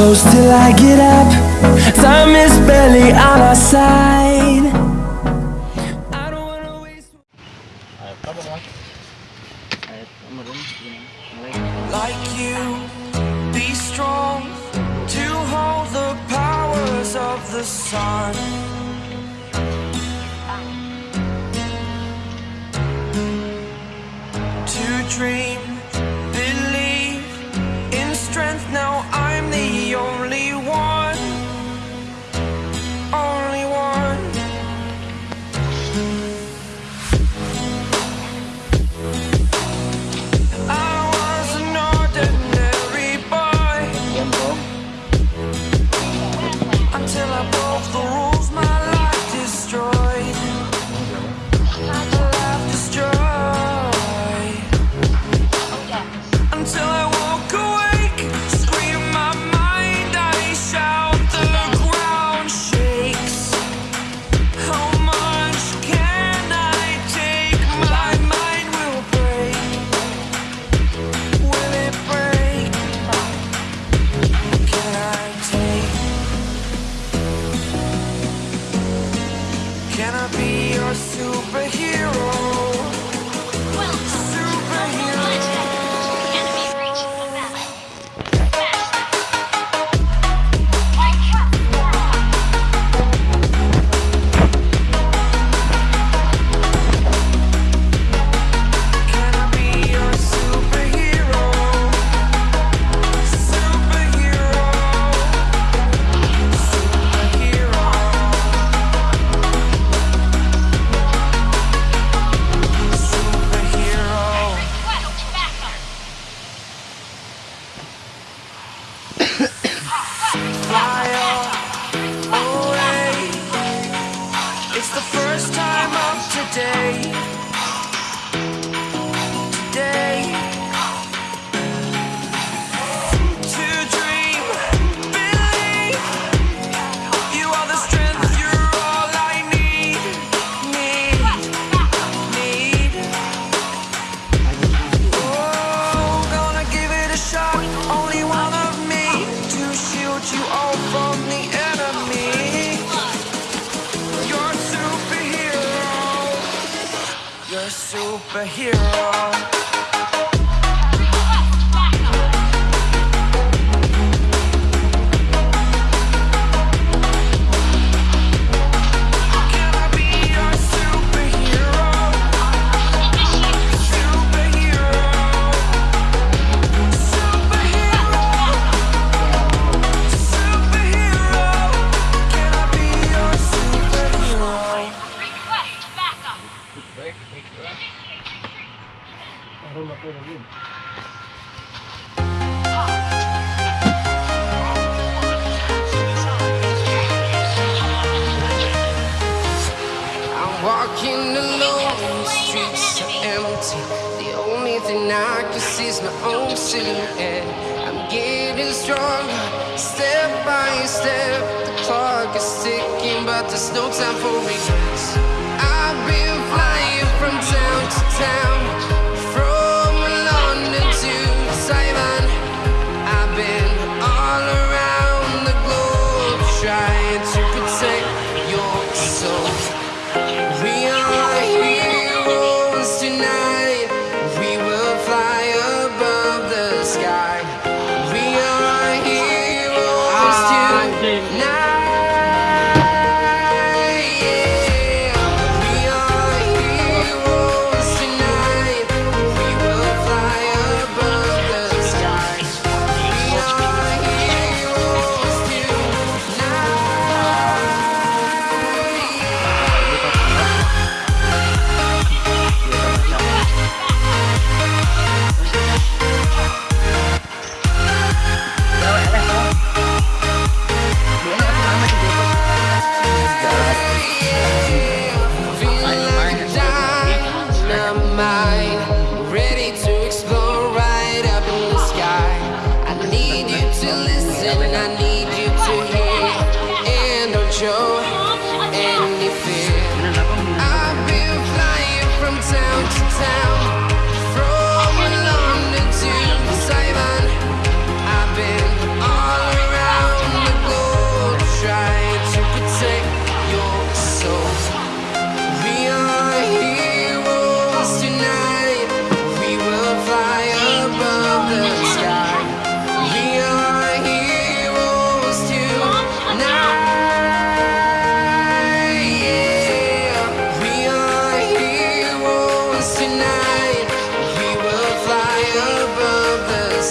close till I get up. Time is barely on our side. I don't wanna waste Like you, be strong To hold the powers of the sun. To dream superhero. only I can see is my own silhouette. I'm getting stronger, step by step. The clock is ticking, but there's no time for regrets. I've been flying from town to town.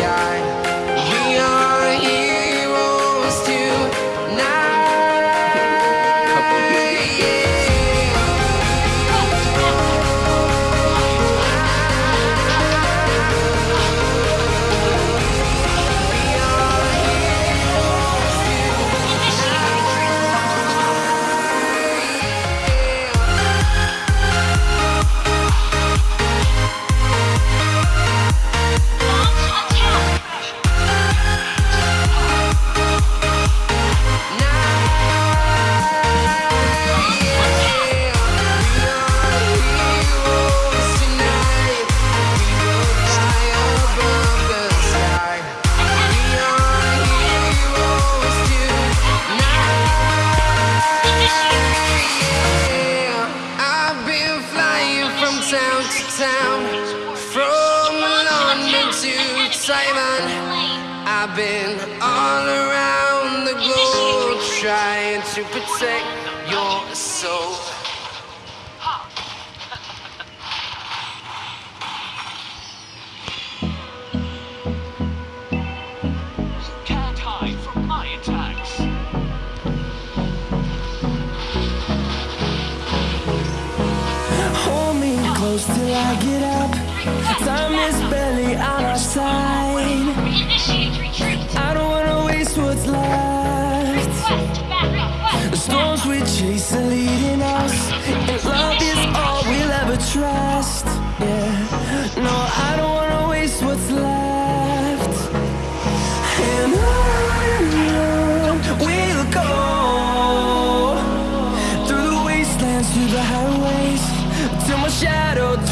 yeah. down from London to Taiwan. I've been all around the globe trying to protect your soul. close till I get up. Time is barely on our side.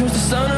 comes the sun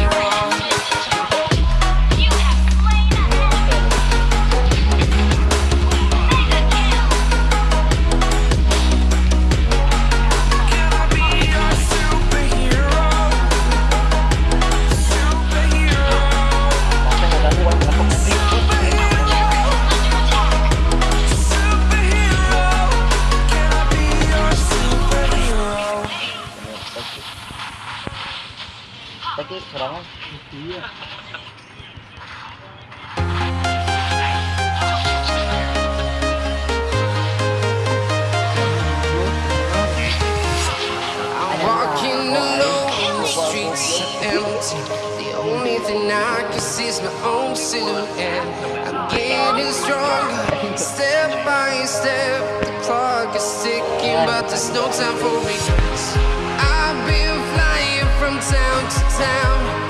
empty. The only thing I can see is my own silhouette. I'm getting stronger, step by step. The clock is ticking, but there's no time for regrets. I've been flying from town to town.